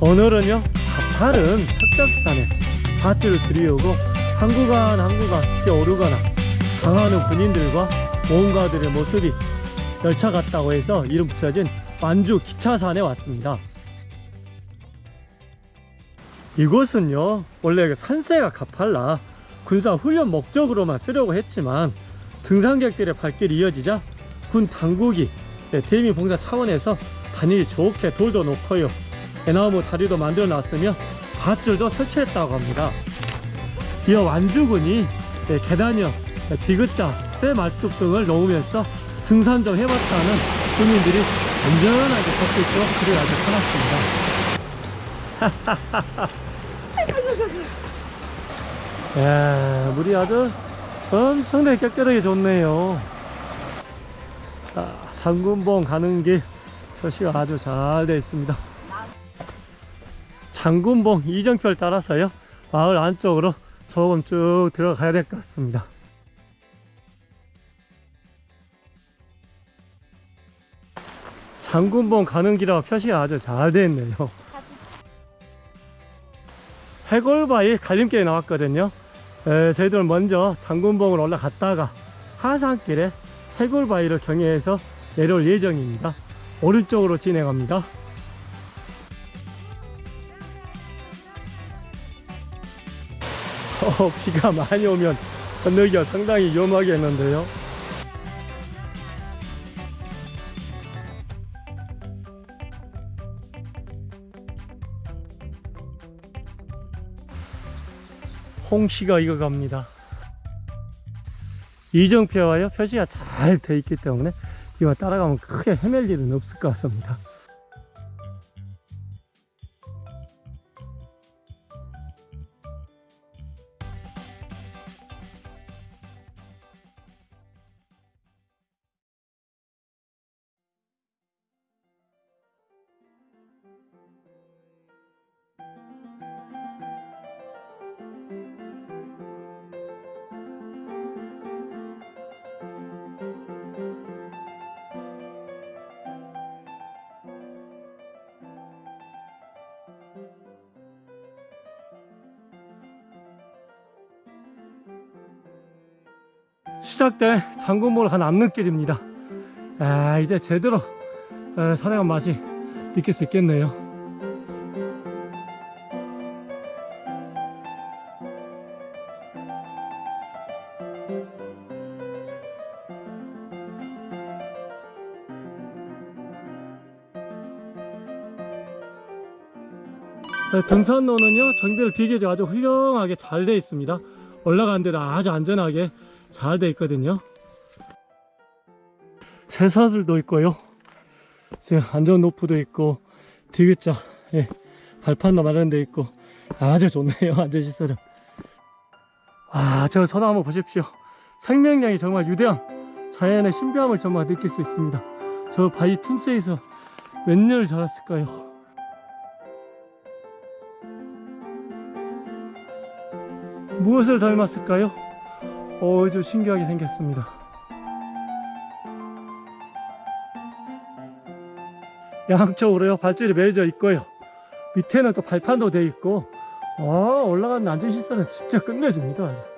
오늘은요 가파른 척적산에 밧줄을 들이우고 한 구간 한 구간 뛰어오르거나 강하는 군인들과 모험가들의 모습이 열차 같다고 해서 이름 붙여진 완주 기차산에 왔습니다 이곳은요 원래 그 산세가 가팔라 군사 훈련 목적으로만 쓰려고 했지만 등산객들의 발길이 이어지자 군 당국이 네, 대미 봉사 차원에서 다니기 좋게 돌도 놓고요. 대나무 다리도 만들어 놨으며 밧줄도 설치했다고 합니다. 이어 완주군이 네, 계단형 네, 디귿자 쇠 말뚝 등을 놓으면서 등산 좀 해봤다는 주민들이 안전하게 걷고 있도록 길을 아주 편했습니다 야, 물이 아주 엄청나게 깨끗하게 좋네요. 자, 장군봉 가는 길 표시가 아주 잘 되어 있습니다. 장군봉 이정표를 따라서요. 마을 안쪽으로 조금 쭉 들어가야 될 것 같습니다. 장군봉 가는 길하고 표시가 아주 잘 되어 있네요. 해골바위 갈림길에 나왔거든요. 에, 저희들은 먼저 장군봉을 올라갔다가 하산길에 해골바위를 경유해서 내려올 예정입니다. 오른쪽으로 진행합니다. 어, 비가 많이 오면 건너기가 상당히 위험하겠는데요 홍시가 익어갑니다. 이정표와요 표시가 잘 돼 있기 때문에 이거 따라가면 크게 헤맬 일은 없을 것 같습니다. 시작된 장군몰 간 앞눈길입니다. 아 이제 제대로 어, 산행한 맛이 느낄 수 있겠네요. 네, 등산로는요 정비를 비교적 아주 훌륭하게 잘 되어 있습니다 올라가는 데도 아주 안전하게 잘 되어 있거든요. 새사슬도 있고요. 지금 안전 노프도 있고 디귿자 예, 발판도 마련되어 있고 아주 좋네요 안전시설은. 아저 한번 보십시오. 생명량이 정말 유대한 자연의 신비함을 정말 느낄 수 있습니다. 저 바위 틈새에서 몇 년을 자랐을까요? 무엇을 닮았을까요? 어, 좀 신기하게 생겼습니다. 양쪽으로요, 발줄이 매여져 있고요. 밑에는 또 발판도 되어 있고, 아, 올라가는 안전 시설은 진짜 끝내줍니다.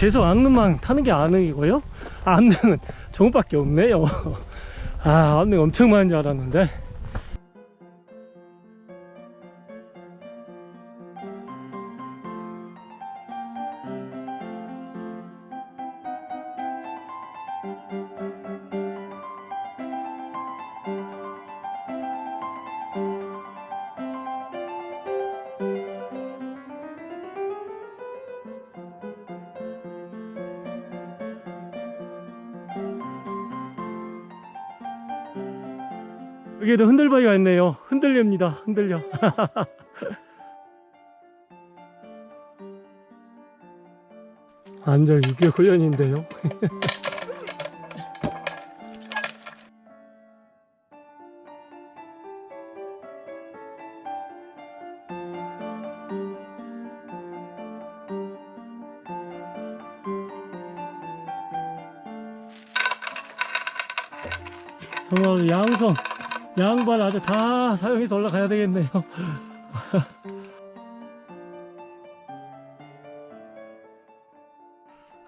계속 안능만 타는 게 안능이고요? 안능은 저것밖에 없네요. 아 안능 엄청 많은 줄 알았는데 여기에도 흔들바위가 있네요. 흔들립니다. 흔들려. 완전 유교 훈련인데요. 다 사용해서 올라가야 되겠네요.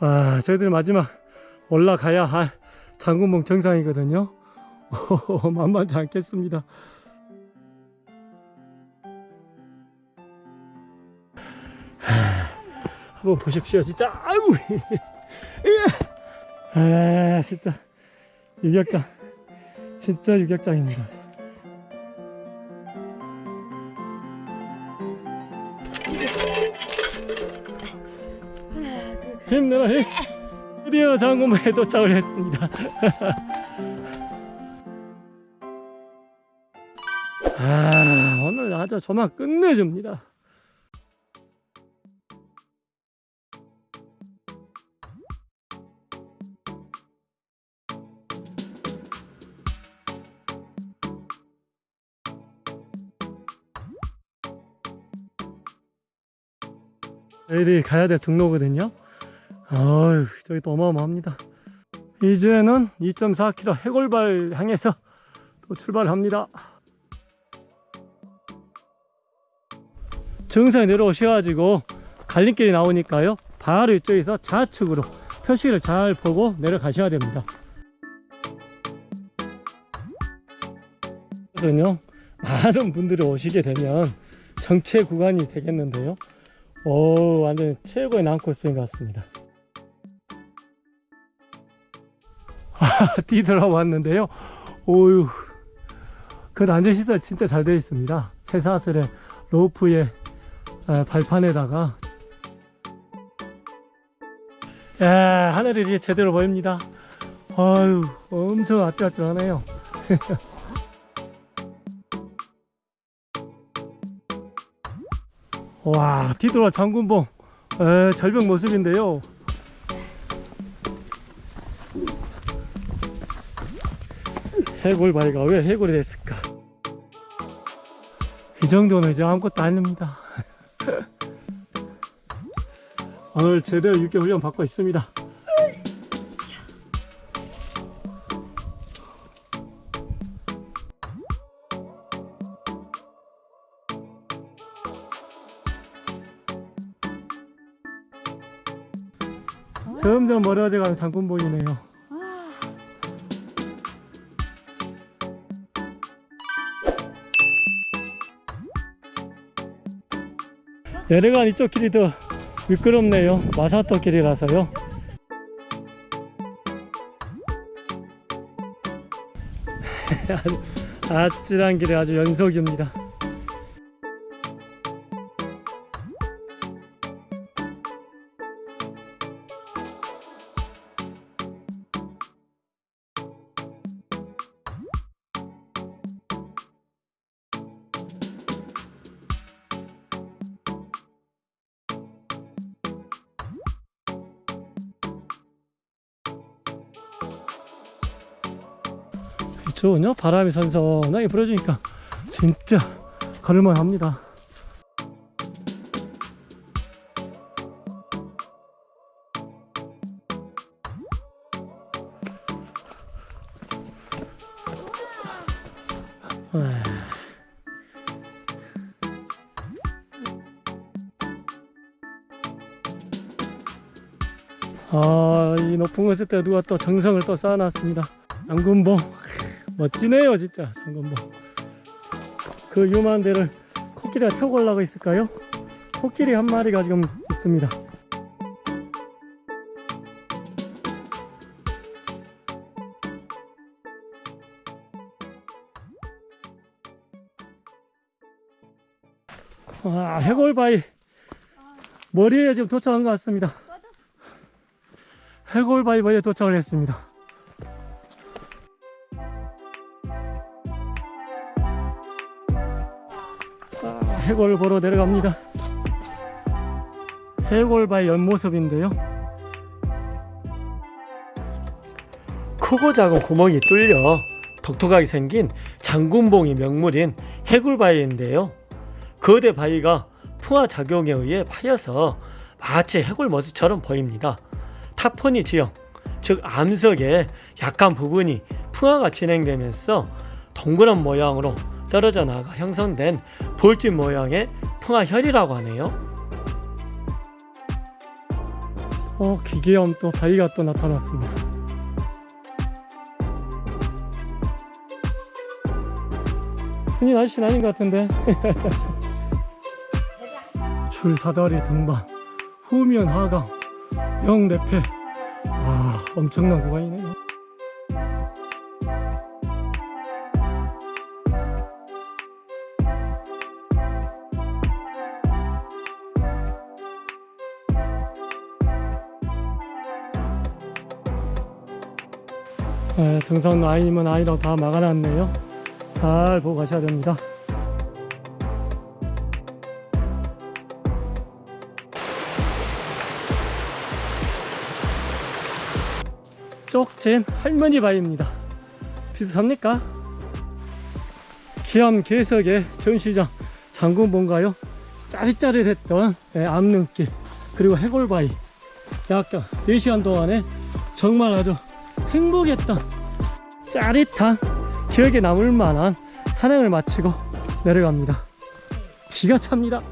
아, 저희들 마지막 올라가야 할 장군봉 정상이거든요. 만만치 않겠습니다. 하, 한번 보십시오, 진짜. 아이고, 아, 진짜 유격장, 진짜 유격장입니다. 힘내라 힘. 드디어 장군봉에 도착을 했습니다. 아 오늘 아주 조만 끝내줍니다. 저희들이 가야 될 등로거든요 아유 저기 또 어마어마합니다. 이제는 2.4km 해골발 향해서 또 출발합니다. 정상에 내려오셔가지고 갈림길이 나오니까요. 바로 이쪽에서 좌측으로 표시를 잘 보고 내려가셔야 됩니다. 그래서요 많은 분들이 오시게 되면 정체 구간이 되겠는데요. 오 완전 최고의 난코스인 것 같습니다 뒤돌아왔는데요. 오유 그 안전시설 진짜 잘 되어 있습니다. 쇠사슬에 로프에 에, 발판에다가. 야 하늘이 이제 제대로 보입니다. 아유 엄청 아찔아찔하네요. 와 뒤돌아 장군봉. 에, 절벽 모습인데요 해골바위가 왜 해골이 됐을까? 이 정도는 이제 아무것도 아닙니다. 오늘 제대로 6개월 훈련 받고 있습니다. 점점 멀어져가는 장군봉이네요 내려간 이쪽 길이 더 미끄럽네요. 마사토 길이라서요. 아찔한 길이 아주 연속입니다 좋은요? 바람이 선선하게 불어주니까 진짜 걸을만 합니다. 아, 이 높은 곳에 때 누가 또 정성을 또 쌓아놨습니다. 양군봉 멋지네요 진짜. 장군봉 그 유명한 데를 코끼리가 타고 올라가 있을까요? 코끼리 한 마리가 지금 있습니다. 아, 해골바위. 머리에 지금 도착한 것 같습니다. 해골바위 머리에 도착을 했습니다 해골 보러 내려갑니다. 해골바의 옆모습인데요. 크고 작은 구멍이 뚫려 독특하게 생긴 장군봉이 명물인 해골바위인데요. 거대 바위가 풍화 작용에 의해 파여서 마치 해골 모습처럼 보입니다. 타포니 지형, 즉 암석의 약한 부분이 풍화가 진행되면서 동그란 모양으로 떨어져 나가 형성된 돌집 모양의 풍화혈이라고 하네요. 어, 기계염 또 바위가 또 나타났습니다. 흔히 날씨는 아닌 것 같은데. 줄사다리 등반, 후면 하강, 영대패. 와, 엄청난 구간이네요. 네, 등산 아이면 아이라고 다 막아놨네요. 잘 보고 가셔야 됩니다. 쪽진 할머니 바위입니다. 비슷합니까? 기암 개석의 전시장 장군본가요? 짜릿짜릿했던 예, 암릉길 그리고 해골바위 약 4시간 동안에 정말 아주 행복했던 짜릿한 기억에 남을 만한 산행을 마치고 내려갑니다. 기가 찹니다.